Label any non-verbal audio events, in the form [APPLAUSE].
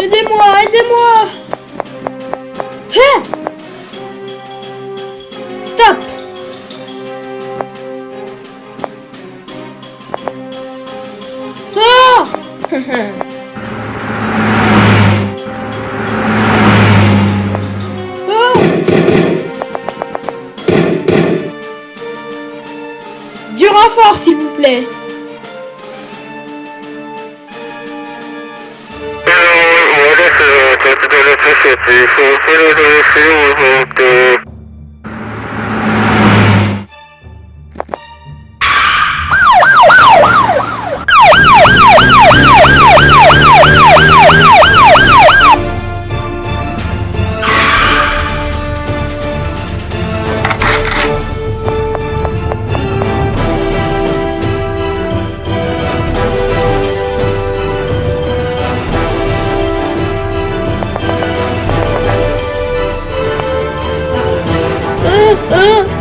Aidez-moi, aidez-moi. Hein? Stop. Ah! [LAUGHS] Oh! Du renfort, s'il vous plaît. que 嗯。